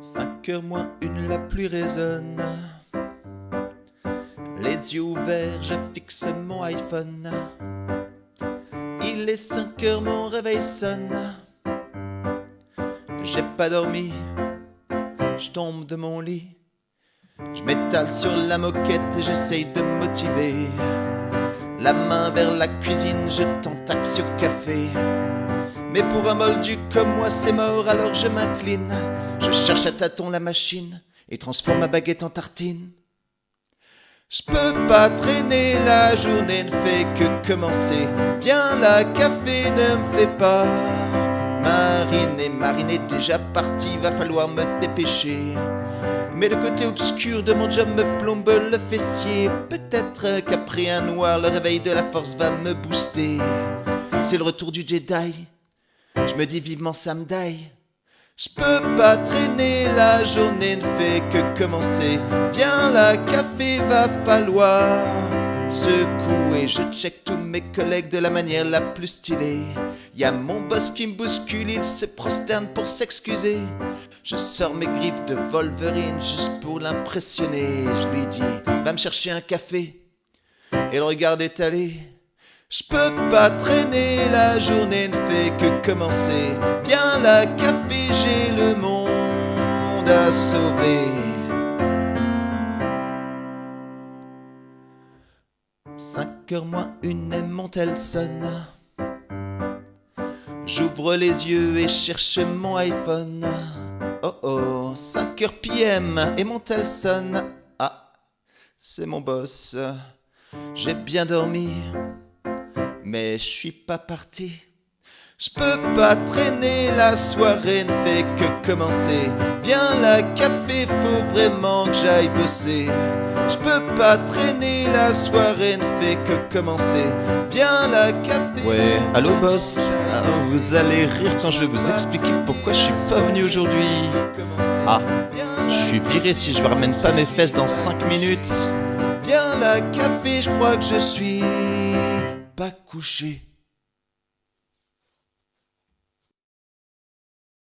Cinq heures moins une, la pluie résonne. Les yeux ouverts, je fixe mon iPhone. Il est 5 heures, mon réveil sonne. J'ai pas dormi, je tombe de mon lit. Je m'étale sur la moquette et j'essaye de me motiver. La main vers la cuisine, je tente taxi au café. Mais pour un moldu comme moi, c'est mort, alors je m'incline. Je cherche à tâtons la machine et transforme ma baguette en tartine. Je peux pas traîner, la journée ne fait que commencer. Viens la café ne me fait pas. Marine est déjà partie, va falloir me dépêcher. Mais le côté obscur de mon job me plombe le fessier. Peut-être qu'après un noir, le réveil de la force va me booster. C'est le retour du Jedi. Je me dis vivement samedi. Je peux pas traîner, la journée ne fait que commencer. Viens la café, va falloir secouer. Je check tous mes collègues de la manière la plus stylée. Y a mon boss qui me bouscule, il se prosterne pour s'excuser. Je sors mes griffes de Wolverine juste pour l'impressionner. Je lui dis, va me chercher un café. Et le regard étalé. Je peux pas traîner, la journée ne fait que commencer. Viens la café, j'ai le monde à sauver. Cinq heures moins une et mon sonne. J'ouvre les yeux et cherche mon iPhone. Oh oh, 5 heures PM et mon tel sonne. Ah, c'est mon boss. J'ai bien dormi mais je suis pas parti. Je peux pas traîner, la soirée ne fait que commencer. Viens la café, faut vraiment que j'aille bosser. Je peux pas traîner, la soirée ne fait que commencer. Viens la café. Ouais, allô boss ah, Vous allez rire quand je vais vous expliquer pourquoi je suis pas venu aujourd'hui. Ah, je suis viré si je ramène pas mes fesses dans 5 minutes. Viens la café, je crois que je suis pas couché.